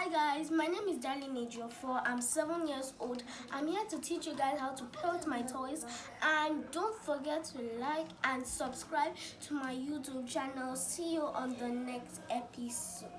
Hi guys, my name is Darlene Ejiofor. I'm seven years old. I'm here to teach you guys how to play my toys and don't forget to like and subscribe to my YouTube channel. See you on the next episode.